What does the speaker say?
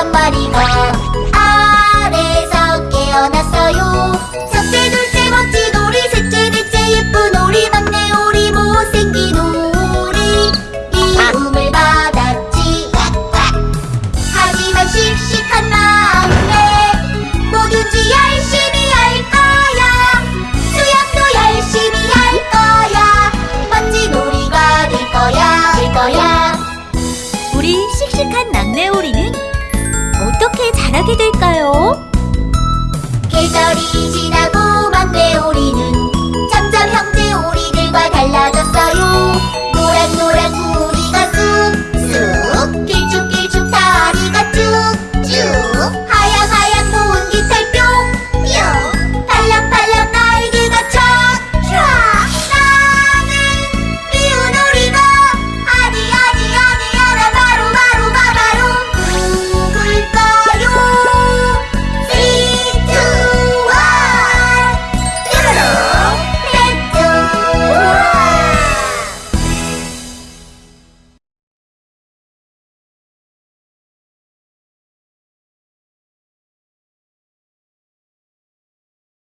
한 마리가 아래서 깨어났어요. 첫째 둘째 멋진 오리 셋째 넷째 예쁜 오리 막내 오리 못생긴 오리. 미움을 받았지. 하지만 씩씩한 막내 뭐든지 열심히 할 거야. 수영도 열심히 할 거야. 멋진 오리가 될 거야 될 거야. 우리 씩씩한 막내 오리는 어떻게 자라게 될까요? 계절이 지나